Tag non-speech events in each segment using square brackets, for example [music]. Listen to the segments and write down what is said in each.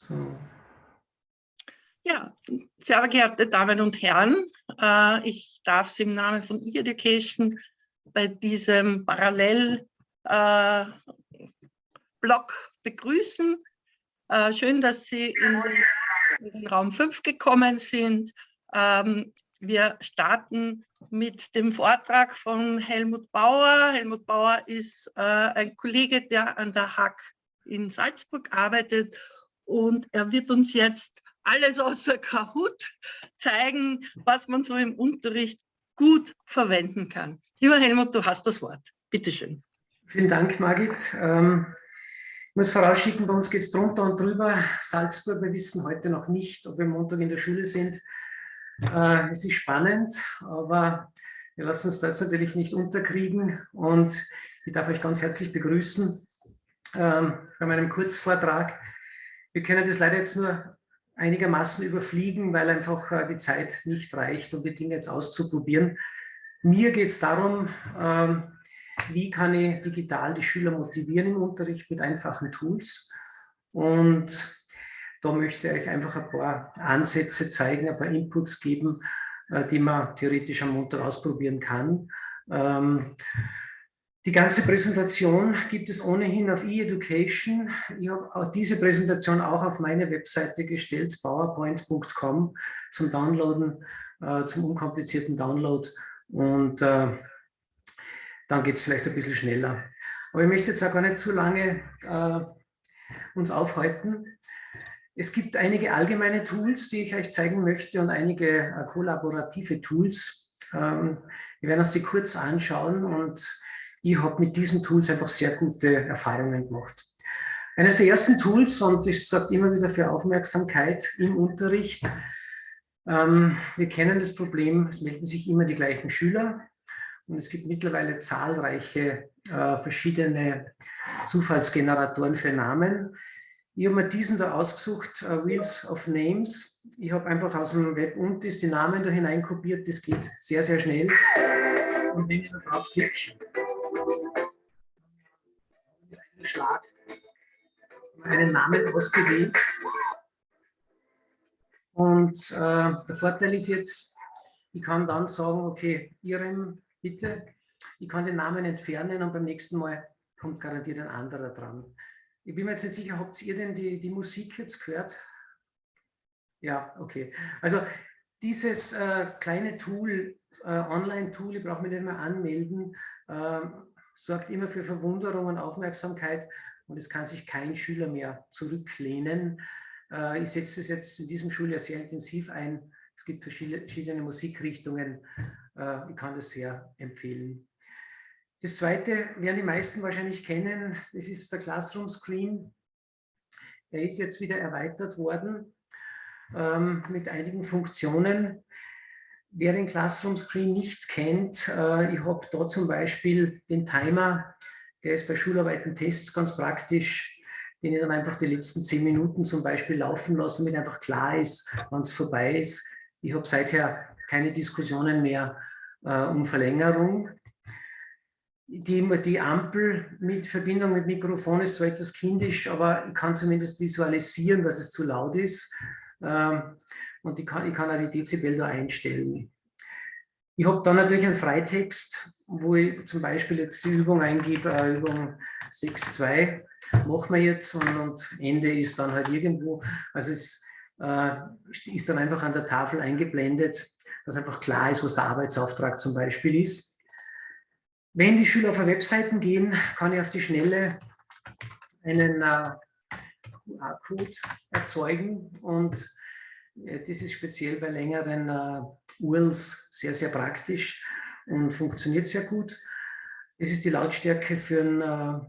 So. Ja, sehr geehrte Damen und Herren, äh, ich darf Sie im Namen von E-Education bei diesem Parallelblog äh, begrüßen. Äh, schön, dass Sie in den, Raum 5 gekommen sind. Ähm, wir starten mit dem Vortrag von Helmut Bauer. Helmut Bauer ist ein Kollege, der an der HAK in Salzburg arbeitet und er wird uns jetzt alles außer Kahoot zeigen, was man so im Unterricht gut verwenden kann. Lieber Helmut, du hast das Wort. Bitte schön. Vielen Dank, Margit. Ähm, ich muss vorausschicken, bei uns geht es drunter und drüber. Salzburg, wir wissen heute noch nicht, ob wir Montag in der Schule sind. Äh, es ist spannend, aber wir lassen uns da jetzt natürlich nicht unterkriegen und ich darf euch ganz herzlich begrüßen ähm, bei meinem Kurzvortrag. Wir können das leider jetzt nur einigermaßen überfliegen, weil einfach äh, die Zeit nicht reicht, um die Dinge jetzt auszuprobieren. Mir geht es darum, ähm, wie kann ich digital die Schüler motivieren im Unterricht mit einfachen Tools. Und da möchte ich euch einfach ein paar Ansätze zeigen, ein paar Inputs geben, äh, die man theoretisch am Montag ausprobieren kann. Die ganze Präsentation gibt es ohnehin auf eEducation. Ich habe diese Präsentation auch auf meine Webseite gestellt, powerpoint.com, zum Downloaden, äh, zum unkomplizierten Download. Und äh, dann geht es vielleicht ein bisschen schneller. Aber ich möchte jetzt auch gar nicht zu lange äh, uns aufhalten. Es gibt einige allgemeine Tools, die ich euch zeigen möchte und einige äh, kollaborative Tools. Ähm, wir werden uns die kurz anschauen und ich habe mit diesen Tools einfach sehr gute Erfahrungen gemacht. Eines der ersten Tools, und ich sage immer wieder für Aufmerksamkeit im Unterricht, ähm, wir kennen das Problem, es melden sich immer die gleichen Schüler und es gibt mittlerweile zahlreiche äh, verschiedene Zufallsgeneratoren für Namen. Ich habe mir diesen da ausgesucht, uh, Wheels of Names. Ich habe einfach aus dem Web und die Namen da hineinkopiert, das geht sehr, sehr schnell. Und wenn ich da drauf klicke, Schlag meinen Namen ausgewählt. Und äh, der Vorteil ist jetzt, ich kann dann sagen, okay, Ihrem bitte, ich kann den Namen entfernen und beim nächsten Mal kommt garantiert ein anderer dran. Ich bin mir jetzt nicht sicher, habt ihr denn die, die Musik jetzt gehört? Ja, okay. Also dieses äh, kleine Tool, äh, Online-Tool, ich brauche mich nicht mehr anmelden, äh, sorgt immer für Verwunderung und Aufmerksamkeit und es kann sich kein Schüler mehr zurücklehnen. Äh, ich setze es jetzt in diesem Schuljahr sehr intensiv ein. Es gibt verschiedene Musikrichtungen. Äh, ich kann das sehr empfehlen. Das zweite werden die meisten wahrscheinlich kennen. Das ist der Classroom Screen. Er ist jetzt wieder erweitert worden ähm, mit einigen Funktionen. Wer den Classroom Screen nicht kennt, äh, ich habe da zum Beispiel den Timer, der ist bei Schularbeiten Tests ganz praktisch, den ich dann einfach die letzten zehn Minuten zum Beispiel laufen lasse, damit einfach klar ist, wann es vorbei ist. Ich habe seither keine Diskussionen mehr äh, um Verlängerung. Die, die Ampel mit Verbindung mit Mikrofon ist zwar etwas kindisch, aber ich kann zumindest visualisieren, dass es zu laut ist. Ähm, und ich kann, ich kann auch die Dezibel da einstellen. Ich habe dann natürlich einen Freitext, wo ich zum Beispiel jetzt die Übung eingebe, äh, Übung 6.2 machen wir jetzt und, und, Ende ist dann halt irgendwo, also es äh, ist dann einfach an der Tafel eingeblendet, dass einfach klar ist, was der Arbeitsauftrag zum Beispiel ist. Wenn die Schüler auf Webseiten gehen, kann ich auf die Schnelle einen äh, QR-Code erzeugen und das ist speziell bei längeren äh, URLs sehr, sehr praktisch und funktioniert sehr gut. Das ist die Lautstärke für ein, äh,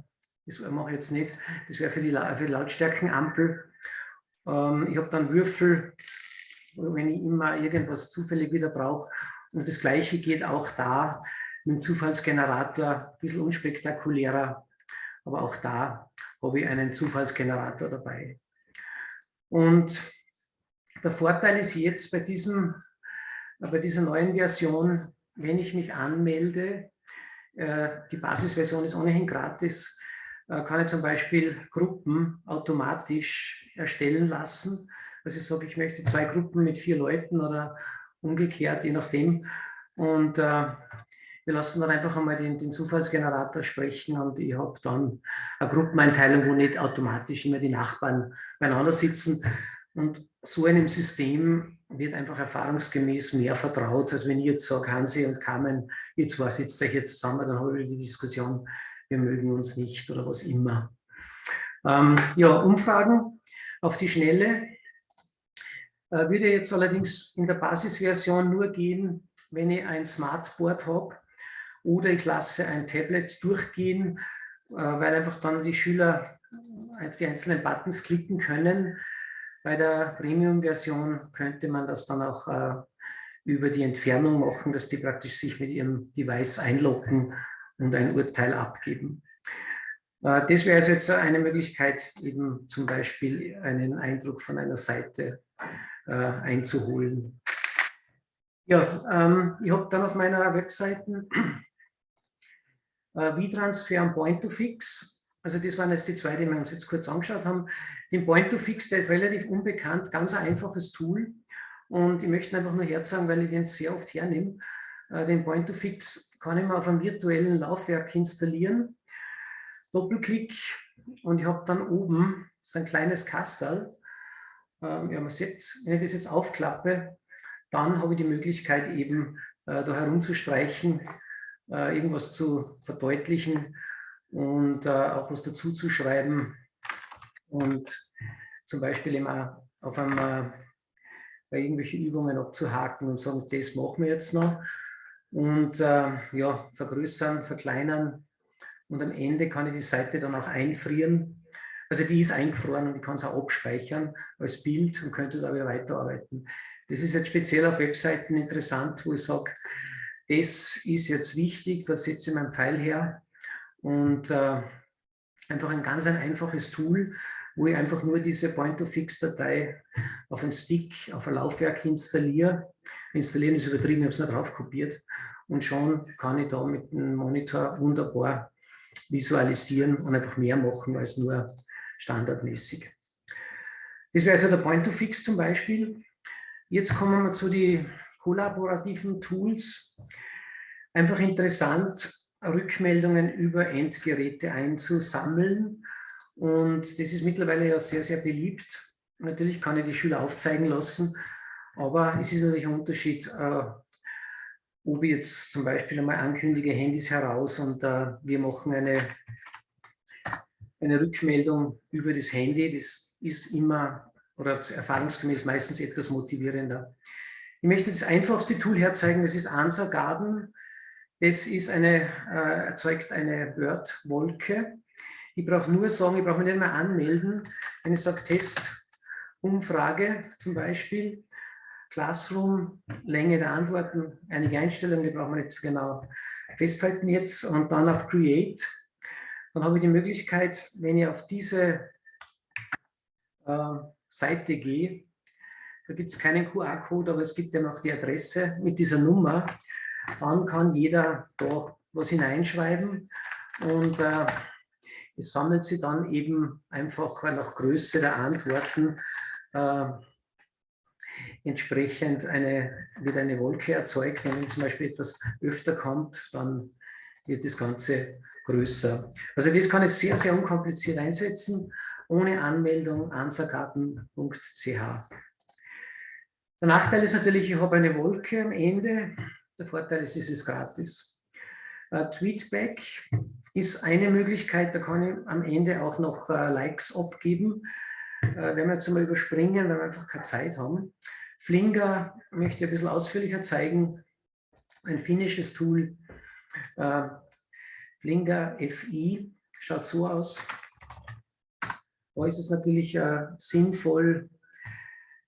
das mache ich jetzt nicht, das wäre für die, für die Lautstärkenampel. Ähm, ich habe dann Würfel, wenn ich immer irgendwas zufällig wieder brauche. Und das gleiche geht auch da mit dem Zufallsgenerator, ein bisschen unspektakulärer, aber auch da habe ich einen Zufallsgenerator dabei. Und der Vorteil ist jetzt bei, diesem, bei dieser neuen Version, wenn ich mich anmelde, äh, die Basisversion ist ohnehin gratis, äh, kann ich zum Beispiel Gruppen automatisch erstellen lassen. Also ich sage, ich möchte zwei Gruppen mit vier Leuten oder umgekehrt, je nachdem. Und äh, wir lassen dann einfach einmal den, den Zufallsgenerator sprechen und ich habe dann eine Gruppeneinteilung, wo nicht automatisch immer die Nachbarn beieinander sitzen. Und so einem System wird einfach erfahrungsgemäß mehr vertraut, als wenn ich jetzt sage, Hansi und Carmen, ihr zwei sitzt euch jetzt zusammen, dann haben wir die Diskussion, wir mögen uns nicht oder was immer. Ähm, ja, Umfragen auf die Schnelle äh, würde jetzt allerdings in der Basisversion nur gehen, wenn ich ein Smartboard habe oder ich lasse ein Tablet durchgehen, äh, weil einfach dann die Schüler auf die einzelnen Buttons klicken können. Bei der Premium-Version könnte man das dann auch äh, über die Entfernung machen, dass die praktisch sich mit ihrem Device einloggen und ein Urteil abgeben. Äh, das wäre also jetzt eine Möglichkeit, eben zum Beispiel einen Eindruck von einer Seite einzuholen. Ja, ähm, ich habe dann auf meiner Webseite äh, V-Transfer und Point-to-Fix. Also das waren jetzt die zwei, die wir uns jetzt kurz angeschaut haben. Den Point-to-Fix, der ist relativ unbekannt, ganz ein einfaches Tool. Und ich möchte einfach nur herzagen, weil ich den sehr oft hernehme. Äh, den Point-to-Fix kann ich mir auf einem virtuellen Laufwerk installieren. Doppelklick und ich habe dann oben so ein kleines Kastel. Ähm, ja, man sieht, wenn ich das jetzt aufklappe, dann habe ich die Möglichkeit eben äh, da herumzustreichen äh, irgendwas zu verdeutlichen und auch was dazu zu schreiben und zum Beispiel immer auf einmal bei irgendwelchen Übungen abzuhaken und sagen, das machen wir jetzt noch und äh, ja, vergrößern, verkleinern und am Ende kann ich die Seite dann auch einfrieren. Also die ist eingefroren und ich kann es auch abspeichern als Bild und könnte da wieder weiterarbeiten. Das ist jetzt speziell auf Webseiten interessant, wo ich sage, das ist jetzt wichtig, da setze ich meinen Pfeil her und äh, einfach ein ganz ein einfaches Tool, wo ich einfach nur diese Point-of-Fix-Datei auf einen Stick, auf ein Laufwerk installiere. Installieren ist übertrieben, ich habe es nicht drauf kopiert und schon kann ich da mit dem Monitor wunderbar visualisieren und einfach mehr machen als nur standardmäßig. Das wäre also der Point-to-Fix zum Beispiel. Jetzt kommen wir zu den kollaborativen Tools einfach interessant, Rückmeldungen über Endgeräte einzusammeln. Und das ist mittlerweile ja sehr, sehr beliebt. Natürlich kann ich die Schüler aufzeigen lassen, aber es ist natürlich ein Unterschied, äh, ob ich jetzt zum Beispiel einmal ankündige, Handys heraus und äh, wir machen eine, eine Rückmeldung über das Handy. Das ist immer oder erfahrungsgemäß meistens etwas motivierender. Ich möchte das einfachste Tool herzeigen, das ist Answer Garden. Das ist eine, äh, erzeugt eine Word-Wolke. Ich brauche nur sagen, ich brauche mich nicht mehr anmelden. Wenn ich sage Test, Umfrage zum Beispiel, Classroom, Länge der Antworten, einige Einstellungen, die brauchen wir nicht genau festhalten jetzt und dann auf Create. Dann habe ich die Möglichkeit, wenn ich auf diese äh, Seite gehe, da gibt es keinen QR-Code, aber es gibt ja noch die Adresse mit dieser Nummer. Dann kann jeder da was hineinschreiben und äh, es sammelt sich dann eben einfach nach Größe der Antworten äh, entsprechend eine, wird eine Wolke erzeugt. Wenn zum Beispiel etwas öfter kommt, dann wird das Ganze größer. Also das kann ich sehr, sehr unkompliziert einsetzen, ohne Anmeldung ansagaten.ch. Der Nachteil ist natürlich, ich habe eine Wolke am Ende. Der Vorteil ist, es ist gratis. Uh, Tweetback ist eine Möglichkeit, da kann ich am Ende auch noch uh, Likes abgeben. Uh, werden wir jetzt einmal überspringen, weil wir einfach keine Zeit haben. Flinger möchte ich ein bisschen ausführlicher zeigen. Ein finnisches Tool. Flinger FI schaut so aus. Da ist es natürlich sinnvoll,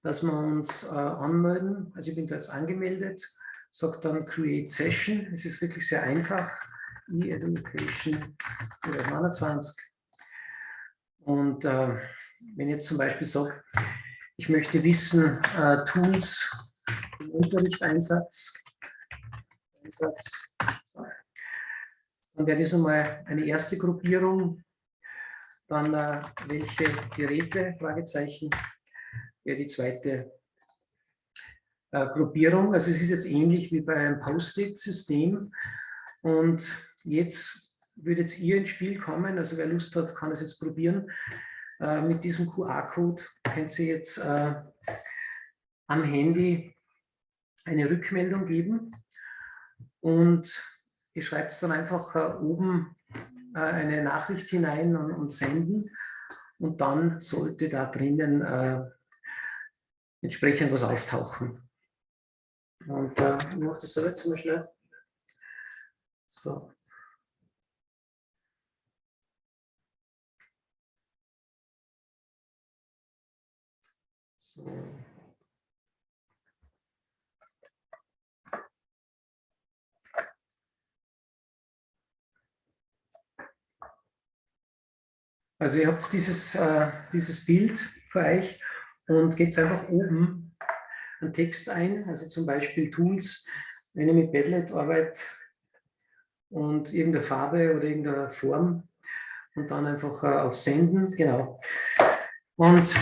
dass wir uns äh, anmelden. Also ich bin da jetzt angemeldet, sage dann Create Session. Es ist wirklich sehr einfach. E-Education 2021. Und äh, wenn ich jetzt zum Beispiel sage, ich möchte wissen, äh, Tools im Unterrichteinsatz, Einsatz, dann wäre das einmal eine erste Gruppierung. Dann äh, welche Geräte, Fragezeichen, wäre die zweite äh, Gruppierung. Also es ist jetzt ähnlich wie bei einem Post-it-System. Und jetzt würde jetzt ihr ins Spiel kommen. Also wer Lust hat, kann es jetzt probieren. Äh, mit diesem QR-Code könnt Sie jetzt äh, am Handy eine Rückmeldung geben. Und ihr schreibt dann einfach äh, oben äh, eine Nachricht hinein und, und, senden. Und dann sollte da drinnen äh, entsprechend was auftauchen. Und äh, ich mache das so jetzt mal schnell. So. So. Also ihr habt dieses, äh, dieses Bild für euch und gebt einfach oben einen Text ein, also zum Beispiel Tools, wenn ihr mit Padlet arbeitet und irgendeine Farbe oder irgendeine Form und dann einfach äh, auf Senden, genau. Und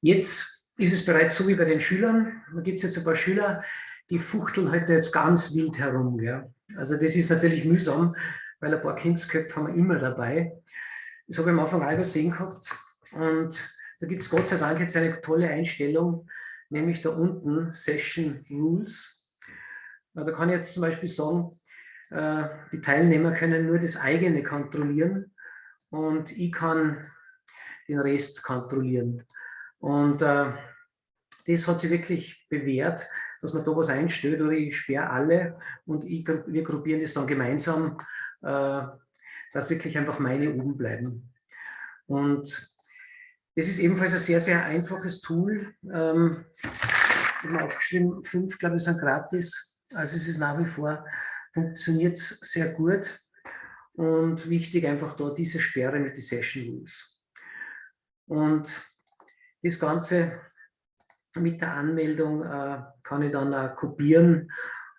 jetzt ist es bereits so wie bei den Schülern, da gibt es jetzt ein paar Schüler, die fuchteln heute jetzt ganz wild herum. Ja. Also das ist natürlich mühsam, weil ein paar Kindsköpfe haben wir immer dabei. Das habe ich am Anfang auch übersehen gehabt. Und da gibt es Gott sei Dank jetzt eine tolle Einstellung, nämlich da unten Session Rules. Da kann ich jetzt zum Beispiel sagen, die Teilnehmer können nur das eigene kontrollieren und ich kann den Rest kontrollieren. Und äh, das hat sich wirklich bewährt, dass man da was einstellt oder ich sperre alle und ich, wir gruppieren das dann gemeinsam äh, dass wirklich einfach meine oben bleiben. Und das ist ebenfalls ein sehr, sehr einfaches Tool. Ähm, ich habe aufgeschrieben, fünf, glaube ich, sind gratis. Also es ist nach wie vor, funktioniert sehr gut. Und wichtig einfach da diese Sperre mit den Session Rules. Und das Ganze mit der Anmeldung äh, kann ich dann auch kopieren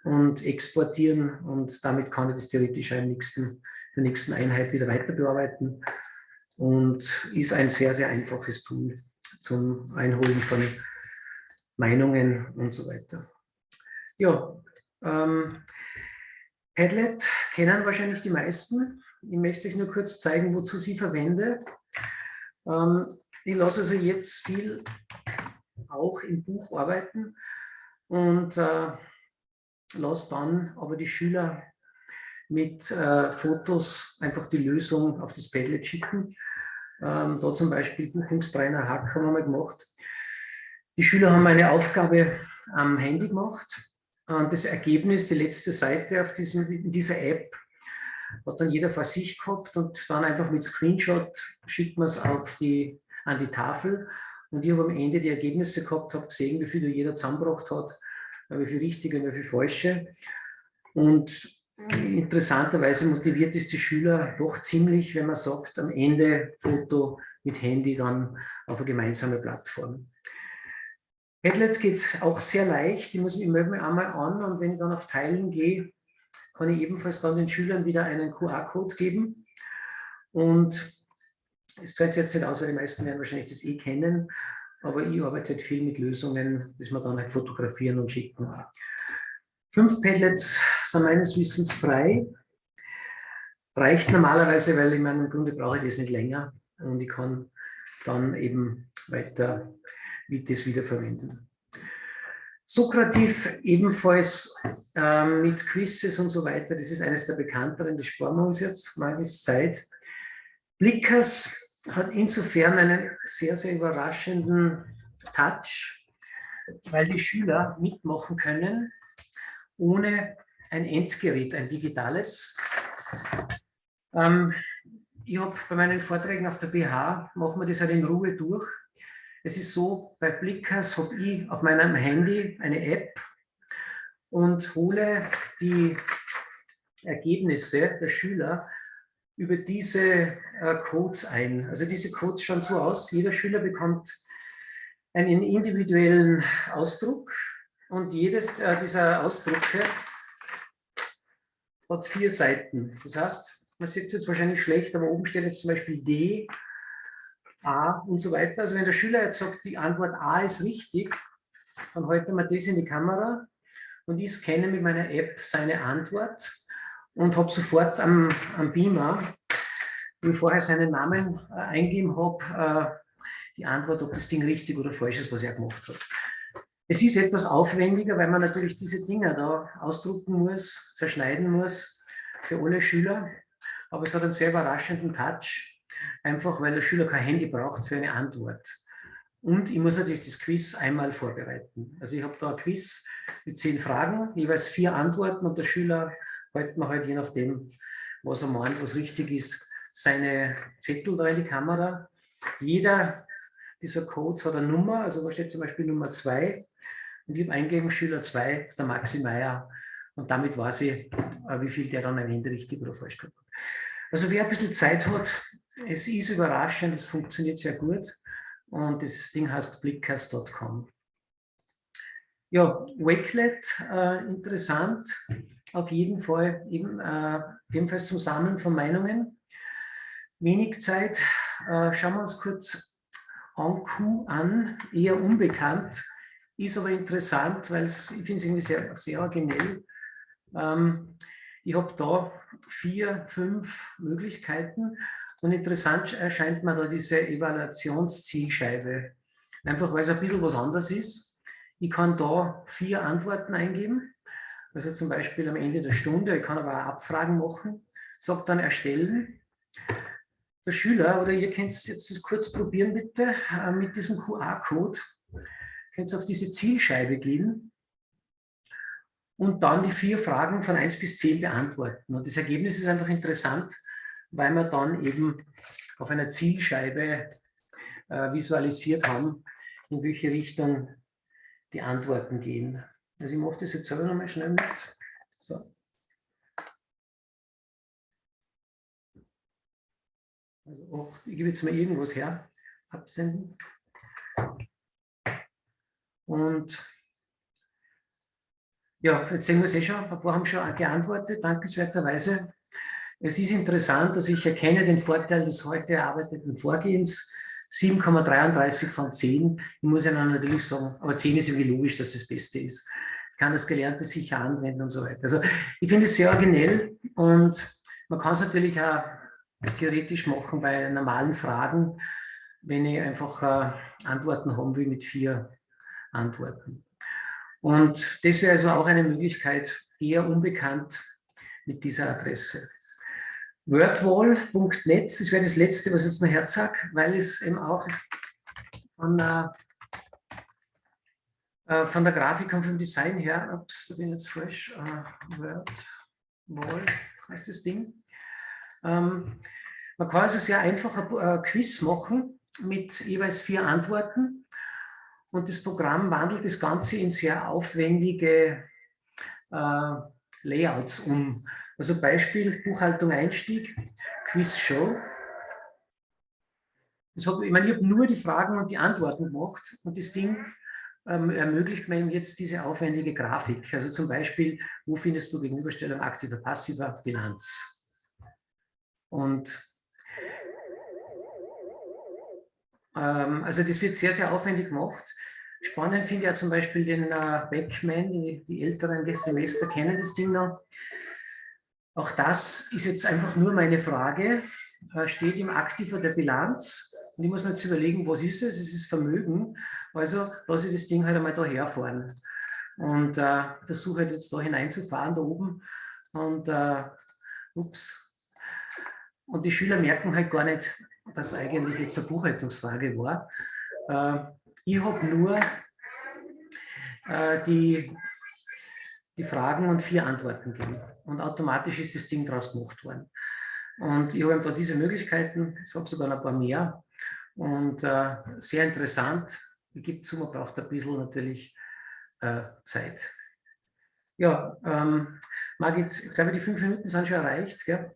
und exportieren und damit kann ich das theoretisch nächsten, der nächsten Einheit wieder weiter bearbeiten und ist ein sehr, sehr einfaches Tool zum Einholen von Meinungen und so weiter. Ja, ähm, Padlet kennen wahrscheinlich die meisten. Ich möchte euch nur kurz zeigen, wozu sie verwende. Ähm, ich lasse also jetzt viel auch im Buch arbeiten und äh, lasse dann aber die Schüler mit äh, Fotos einfach die Lösung auf das Padlet schicken. Ähm, da zum Beispiel Buchungstrainer Hack haben wir mal gemacht. Die Schüler haben eine Aufgabe am Handy gemacht. Und das Ergebnis, die letzte Seite auf diesem, in dieser App, hat dann jeder vor sich gehabt und dann einfach mit Screenshot schickt man es die, an die Tafel. Und ich habe am Ende die Ergebnisse gehabt, habe gesehen, wie viel jeder zusammengebracht hat wie viel richtige, wie viel falsche. Und interessanterweise motiviert es die Schüler doch ziemlich, wenn man sagt, am Ende Foto mit Handy dann auf eine gemeinsame Plattform. Padlets geht auch sehr leicht. Ich, muss, ich melde mich einmal an und wenn ich dann auf Teilen gehe, kann ich ebenfalls dann den Schülern wieder einen QR-Code geben. Und es zahlt jetzt nicht aus, weil die meisten werden wahrscheinlich das eh kennen aber ich arbeite halt viel mit Lösungen, die man dann halt fotografieren und schicken. Fünf Padlets sind meines Wissens frei. Reicht normalerweise, weil ich meine, im Grunde brauche ich das nicht länger und ich kann dann eben weiter das wiederverwenden. Sokrativ ebenfalls äh, mit Quizzes und so weiter, das ist eines der bekannteren, das sparen wir uns jetzt, mangels Zeit. Blickers hat insofern einen sehr, sehr überraschenden Touch, weil die Schüler mitmachen können, ohne ein Endgerät, ein digitales. Ähm, ich habe bei meinen Vorträgen auf der BH, machen wir das halt in Ruhe durch. Es ist so, bei Blickers habe ich auf meinem Handy eine App und hole die Ergebnisse der Schüler über diese äh, Codes ein. Also diese Codes schauen so aus, jeder Schüler bekommt einen individuellen Ausdruck und jedes äh, dieser Ausdrucke hat vier Seiten. Das heißt, man sieht es jetzt wahrscheinlich schlecht, aber oben steht jetzt zum Beispiel D, A und so weiter. Also wenn der Schüler jetzt sagt, die Antwort A ist richtig, dann halten wir das in die Kamera und ich scanne mit meiner App seine Antwort und habe sofort am, am Beamer, wo ich vorher seinen Namen äh, eingeben habe, äh, die Antwort, ob das Ding richtig oder falsch ist, was er gemacht hat. Es ist etwas aufwendiger, weil man natürlich diese Dinge da ausdrucken muss, zerschneiden muss für alle Schüler. Aber es hat einen sehr überraschenden Touch, einfach weil der Schüler kein Handy braucht für eine Antwort. Und ich muss natürlich das Quiz einmal vorbereiten. Also ich habe da ein Quiz mit zehn Fragen, jeweils vier Antworten und der Schüler hält mir halt je nachdem, was er meint, was richtig ist, seine Zettel da in die Kamera. Jeder dieser Codes hat eine Nummer, also da steht zum Beispiel Nummer 2 und ich habe eingegeben, Schüler 2 ist der Maxi Meier und damit weiß ich, äh, wie viel der dann am Ende richtig oder falsch gehabt hat. Also wer ein bisschen Zeit hat, es ist überraschend, es funktioniert sehr gut und das Ding heißt blickcast.com. Ja, Wakelet, äh, interessant, auf jeden Fall eben, äh, ebenfalls zum Sammeln von Meinungen. Wenig Zeit, äh, schauen wir uns kurz Anku an, eher unbekannt, ist aber interessant, weil ich finde es irgendwie sehr, sehr originell. Ähm, ich habe da vier, fünf Möglichkeiten. Und interessant erscheint mir da diese Evaluationszielscheibe. Einfach weil es ein bisschen was anderes ist. Ich kann da vier Antworten eingeben, also zum Beispiel am Ende der Stunde, ich kann aber auch Abfragen machen, sage dann erstellen. Der Schüler, oder ihr könnt es jetzt kurz probieren bitte, äh, mit diesem QR-Code, könnt ihr auf diese Zielscheibe gehen und dann die vier Fragen von 1 bis 10 beantworten. Und das Ergebnis ist einfach interessant, weil wir dann eben auf einer Zielscheibe äh, visualisiert haben, in welche Richtung die Antworten gehen. Also ich mache das jetzt selber nochmal schnell mit. So. Also auch, ich gebe jetzt mal irgendwas her, absenden. Und ja, jetzt sehen wir es eh schon, ein paar haben schon geantwortet, dankenswerterweise. Es ist interessant, dass ich erkenne den Vorteil des heute erarbeiteten Vorgehens. 7,33 von 10. Ich muss Ihnen natürlich sagen, aber 10 ist irgendwie logisch, dass das Beste ist. Ich kann das Gelernte sicher anwenden und so weiter. Also ich finde es sehr originell und man kann es natürlich auch theoretisch machen bei normalen Fragen, wenn ich einfach äh, Antworten haben will mit vier Antworten. Und das wäre also auch eine Möglichkeit, eher unbekannt mit dieser Adresse. Wordwall.net, das wäre das letzte, was ich jetzt noch herzog, weil es eben auch von, äh, äh, von der Grafik und vom Design her, ups, da bin ich jetzt falsch, äh, Wordwall heißt das Ding, ähm, man kann also sehr einfach ein Quiz machen mit jeweils vier Antworten und das Programm wandelt das Ganze in sehr aufwendige äh, Layouts um. Also Beispiel Buchhaltung Einstieg, Quiz Show. Hab, ich meine, ich habe nur die Fragen und die Antworten gemacht und das Ding ähm, ermöglicht mir jetzt diese aufwendige Grafik. Also zum Beispiel, wo findest du Gegenüberstellung aktiver, passiver Bilanz? Und also das wird sehr, sehr aufwendig gemacht. Spannend finde ich ja zum Beispiel den äh, Backman, die, die älteren des Semester kennen das Ding noch. Auch das ist jetzt einfach nur meine Frage. Äh, steht im Aktiver der Bilanz. Und ich muss mir jetzt überlegen, was ist das? Es ist Vermögen. Also lasse ich das Ding halt einmal da herfahren. Und äh, versuche halt jetzt da hineinzufahren, da oben. Und äh, ups, und die Schüler merken halt gar nicht, dass eigentlich jetzt eine Buchhaltungsfrage war. Äh, ich habe nur äh, die, die Fragen und vier Antworten gegeben. Und automatisch ist das Ding daraus gemacht worden. Und ich habe da diese Möglichkeiten, ich habe sogar ein paar mehr. Und äh, sehr interessant. Ich gebe zu, man braucht ein bisschen natürlich Zeit. Ja, ähm, Margit, ich glaube, die fünf Minuten sind schon erreicht. Gell?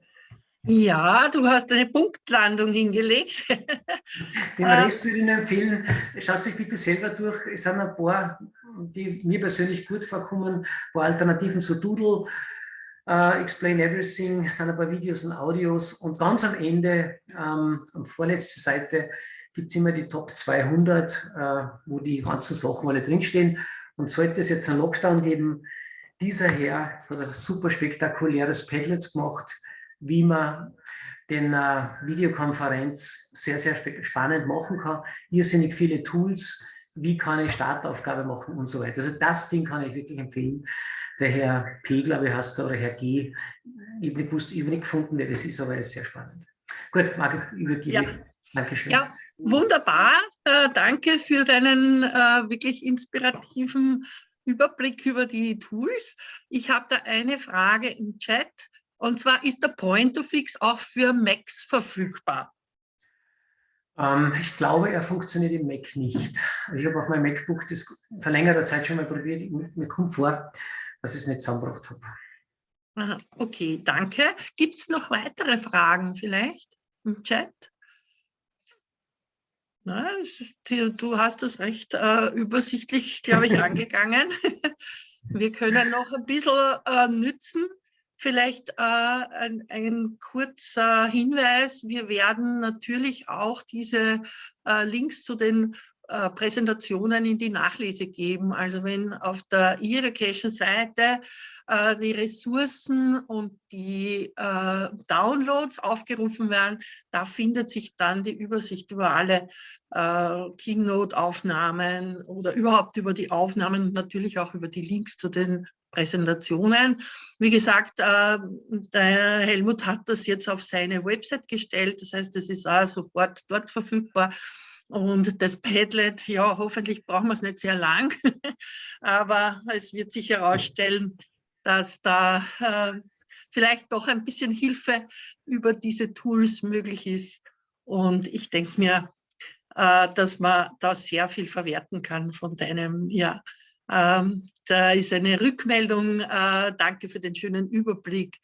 Ja, du hast eine Punktlandung hingelegt. [laughs] Den Rest würde ich Ihnen empfehlen, schaut sich bitte selber durch. Es sind ein paar, die mir persönlich gut vorkommen, ein paar Alternativen zu Doodle. Uh, Explain Everything, sind ein paar Videos und Audios und ganz am Ende, ähm, am vorletzten Seite, gibt es immer die Top 200, äh, wo die ganzen Sachen alle drinstehen. Und sollte es jetzt einen Lockdown geben, dieser Herr hat ein super spektakuläres Padlet gemacht, wie man den äh, Videokonferenz sehr, sehr spannend machen kann. Irrsinnig viele Tools, wie kann ich Startaufgabe machen und so weiter. Also das Ding kann ich wirklich empfehlen. Der Herr P, glaube ich, heißt da, oder Herr G. Ich habe nicht gewusst, ich habe nicht gefunden, wer das ist, aber er ist sehr spannend. Gut, Margit, übergebe ja. Dankeschön. Ja, wunderbar. Äh, danke für deinen äh, wirklich inspirativen Überblick über die Tools. Ich habe da eine Frage im Chat. Und zwar ist der Point-to-Fix auch für Macs verfügbar? Ähm, ich glaube, er funktioniert im Mac nicht. Ich habe auf meinem MacBook das vor längerer Zeit schon mal probiert. Mir kommt vor, dass ich es nicht zusammengebracht habe. Aha, okay, danke. Gibt es noch weitere Fragen vielleicht im Chat? Na, du hast das recht äh, übersichtlich, glaube ich, [laughs] angegangen. [laughs] Wir können noch ein bisschen äh, nützen. Vielleicht äh, ein, ein, kurzer Hinweis. Wir werden natürlich auch diese äh, Links zu den äh, Präsentationen in die Nachlese geben. Also wenn auf der E-Education-Seite äh, die Ressourcen und die äh, Downloads aufgerufen werden, da findet sich dann die Übersicht über alle äh, Keynote-Aufnahmen oder überhaupt über die Aufnahmen und natürlich auch über die Links zu den Präsentationen. Wie gesagt, äh, der Helmut hat das jetzt auf seine Website gestellt. Das heißt, es ist auch sofort dort verfügbar. Und das Padlet, ja, hoffentlich brauchen wir es nicht sehr lang, [laughs] aber es wird sich herausstellen, dass da äh, vielleicht doch ein bisschen Hilfe über diese Tools möglich ist. Und ich denke mir, äh, dass man da sehr viel verwerten kann von deinem, ja, ähm, da ist eine Rückmeldung. Äh, danke für den schönen Überblick.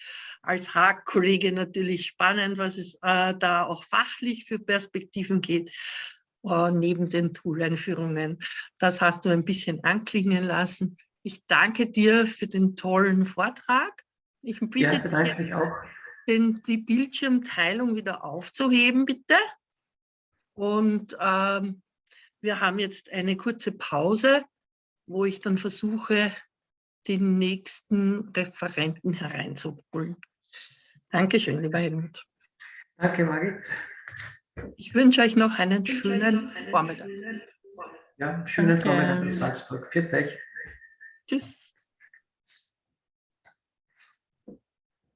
Als Haag-Kollege natürlich spannend, was es äh, da auch fachlich für Perspektiven geht. Äh, neben den Tool-Einführungen. Das hast du ein bisschen anklingen lassen. Ich danke dir für den tollen Vortrag. Ich bitte ja, dich jetzt, den, die Bildschirmteilung wieder aufzuheben, bitte. Und ähm, wir haben jetzt eine kurze Pause, wo ich dann versuche, den nächsten Referenten hereinzuholen. Dankeschön, lieber Helmut. Danke, Margit. Ich wünsche euch noch einen schönen Vormittag. Ja, schönen Danke. Vormittag in Salzburg. Für euch. Tschüss.